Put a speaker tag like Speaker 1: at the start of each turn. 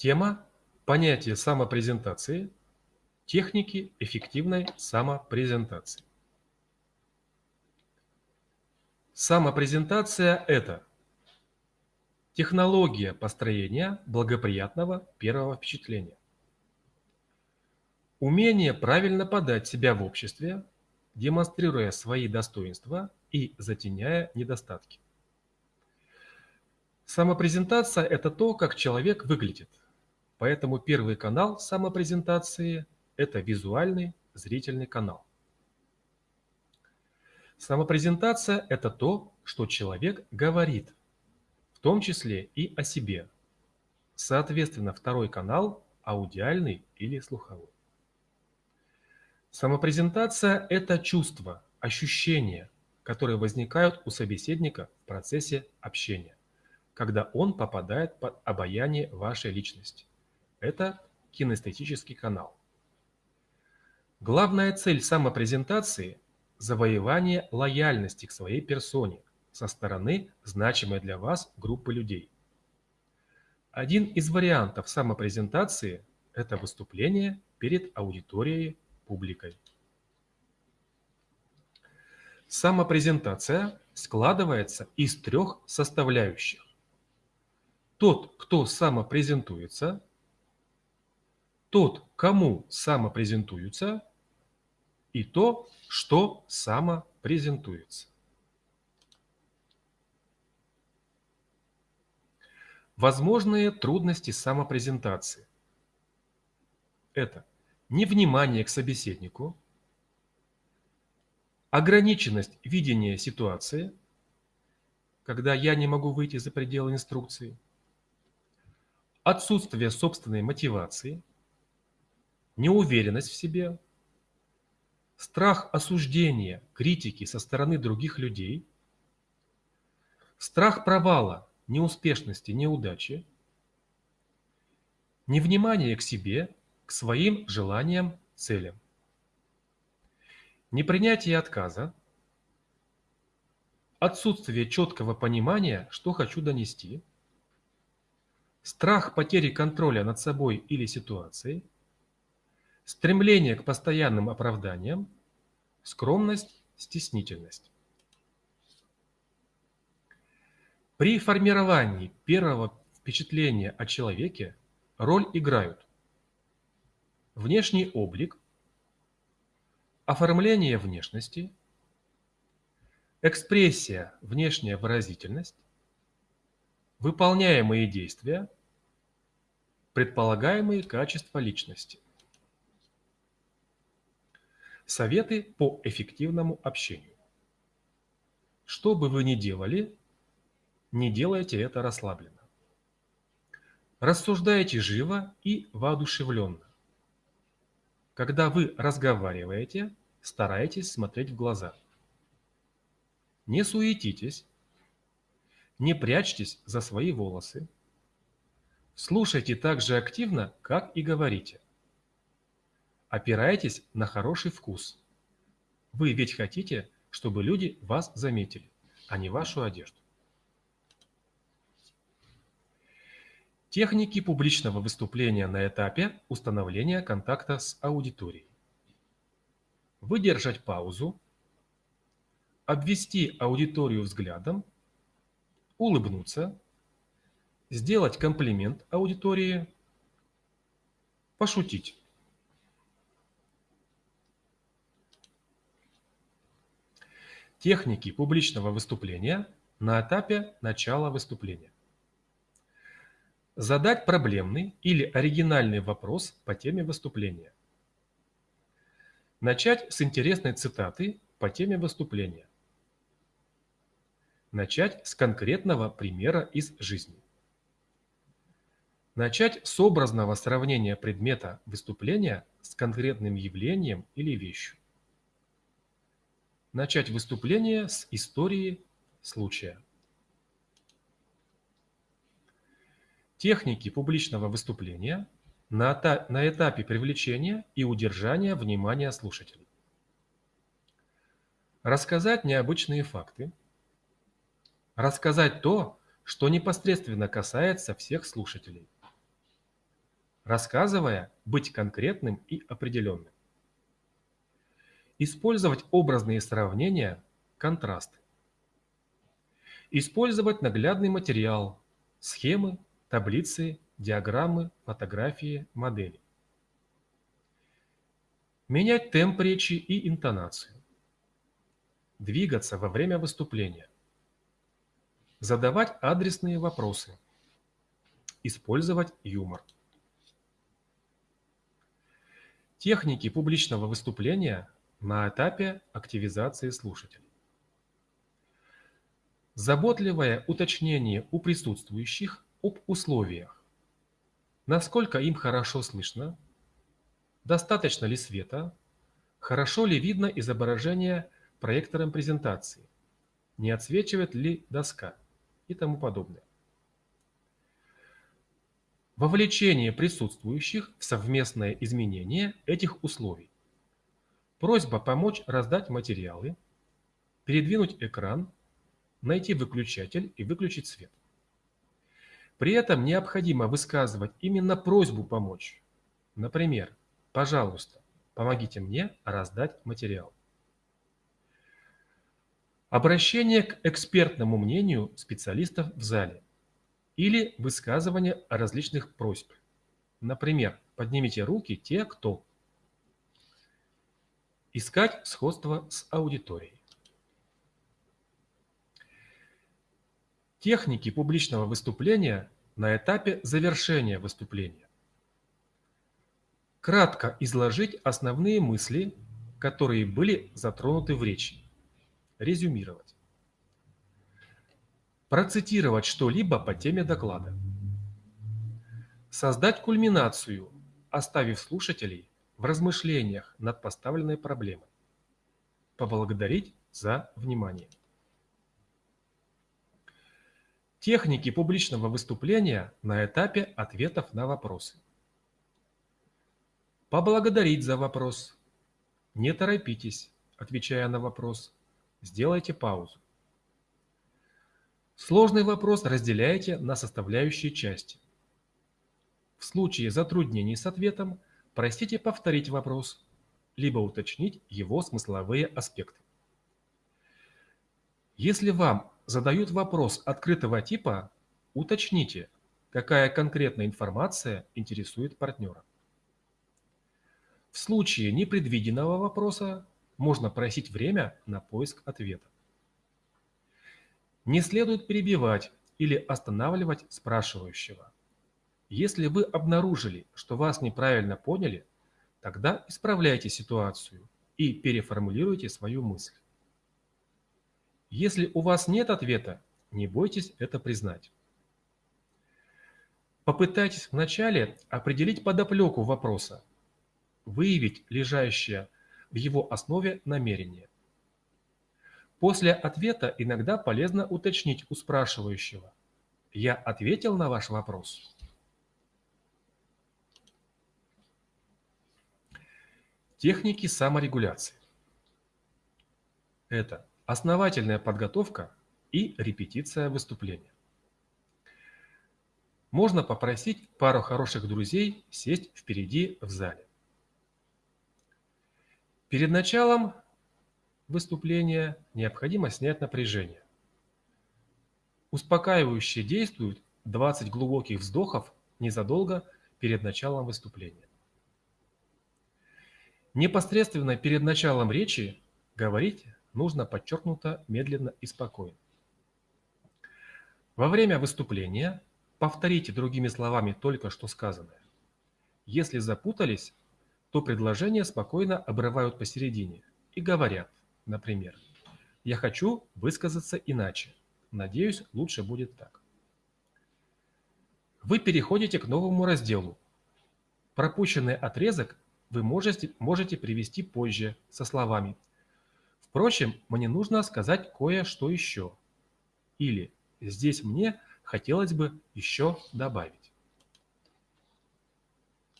Speaker 1: Тема – понятие самопрезентации, техники эффективной самопрезентации. Самопрезентация – это технология построения благоприятного первого впечатления. Умение правильно подать себя в обществе, демонстрируя свои достоинства и затеняя недостатки. Самопрезентация – это то, как человек выглядит. Поэтому первый канал самопрезентации – это визуальный зрительный канал. Самопрезентация – это то, что человек говорит, в том числе и о себе. Соответственно, второй канал – аудиальный или слуховой. Самопрезентация – это чувства, ощущения, которые возникают у собеседника в процессе общения когда он попадает под обаяние вашей личности. Это кинестетический канал. Главная цель самопрезентации – завоевание лояльности к своей персоне со стороны значимой для вас группы людей. Один из вариантов самопрезентации – это выступление перед аудиторией, публикой. Самопрезентация складывается из трех составляющих тот, кто самопрезентуется, тот, кому самопрезентуются, и то, что самопрезентуется. Возможные трудности самопрезентации. Это невнимание к собеседнику, ограниченность видения ситуации, когда я не могу выйти за пределы инструкции – отсутствие собственной мотивации, неуверенность в себе, страх осуждения, критики со стороны других людей, страх провала, неуспешности, неудачи, невнимание к себе, к своим желаниям, целям, непринятие отказа, отсутствие четкого понимания, что хочу донести – страх потери контроля над собой или ситуацией, стремление к постоянным оправданиям, скромность, стеснительность. При формировании первого впечатления о человеке роль играют внешний облик, оформление внешности, экспрессия, внешняя выразительность, Выполняемые действия. Предполагаемые качества личности. Советы по эффективному общению. Что бы вы ни делали, не делайте это расслабленно. Рассуждайте живо и воодушевленно. Когда вы разговариваете, старайтесь смотреть в глаза. Не суетитесь, не прячьтесь за свои волосы. Слушайте так же активно, как и говорите. Опирайтесь на хороший вкус. Вы ведь хотите, чтобы люди вас заметили, а не вашу одежду. Техники публичного выступления на этапе установления контакта с аудиторией. Выдержать паузу, обвести аудиторию взглядом улыбнуться, сделать комплимент аудитории, пошутить. Техники публичного выступления на этапе начала выступления. Задать проблемный или оригинальный вопрос по теме выступления. Начать с интересной цитаты по теме выступления. Начать с конкретного примера из жизни. Начать с образного сравнения предмета выступления с конкретным явлением или вещью. Начать выступление с истории случая. Техники публичного выступления на, этапе привлечения и удержания внимания слушателей. Рассказать необычные факты, рассказать то, что непосредственно касается всех слушателей. рассказывая, быть конкретным и определенным. Использовать образные сравнения, контрасты. Использовать наглядный материал, схемы, таблицы, диаграммы, фотографии, модели. Менять темп речи и интонацию. Двигаться во время выступления. Задавать адресные вопросы. Использовать юмор. Техники публичного выступления на этапе активизации слушателей. Заботливое уточнение у присутствующих об условиях. Насколько им хорошо слышно, достаточно ли света, хорошо ли видно изображение проектором презентации, не отсвечивает ли доска и тому подобное. Вовлечение присутствующих в совместное изменение этих условий. Просьба помочь раздать материалы, передвинуть экран найти выключатель и выключить свет. При этом необходимо высказывать именно просьбу помочь. Например, пожалуйста, помогите мне раздать материал. Обращение к экспертному мнению специалистов в зале или высказывание различных просьб. Например, поднимите руки те, кто. Искать сходство с аудиторией. Техники публичного выступления на этапе завершения выступления. Кратко изложить основные мысли, которые были затронуты в речи. Резюмировать. Процитировать что-либо по теме доклада. Создать кульминацию, оставив слушателей в размышлениях над поставленной проблемой. Поблагодарить за внимание. Техники публичного выступления на этапе ответов на вопросы. Поблагодарить за вопрос. Не торопитесь, отвечая на вопрос. Сделайте паузу. Сложный вопрос разделяйте на составляющие части. В случае затруднений с ответом просите повторить вопрос, либо уточнить его смысловые аспекты. Если вам задают вопрос открытого типа, уточните, какая конкретная информация интересует партнера. В случае непредвиденного вопроса можно просить время на поиск ответа. Не следует перебивать или останавливать спрашивающего. Если вы обнаружили, что вас неправильно поняли, тогда исправляйте ситуацию и переформулируйте свою мысль. Если у вас нет ответа, не бойтесь это признать. Попытайтесь вначале определить подоплеку вопроса, выявить лежащее в его основе намерение. После ответа иногда полезно уточнить у спрашивающего «Я ответил на ваш вопрос?» Техники саморегуляции. Это основательная подготовка и репетиция выступления. Можно попросить пару хороших друзей сесть впереди в зале. Перед началом выступления необходимо снять напряжение. Успокаивающе действуют 20 глубоких вздохов незадолго перед началом выступления. Непосредственно перед началом речи говорить нужно подчеркнуто медленно и спокойно. Во время выступления повторите другими словами только что сказанное. Если запутались, то предложение спокойно обрывают посередине и говорят, например, «Я хочу высказаться иначе. Надеюсь, лучше будет так». Вы переходите к новому разделу. Пропущенный отрезок вы можете, можете привести позже со словами Впрочем, мне нужно сказать кое-что еще. Или здесь мне хотелось бы еще добавить.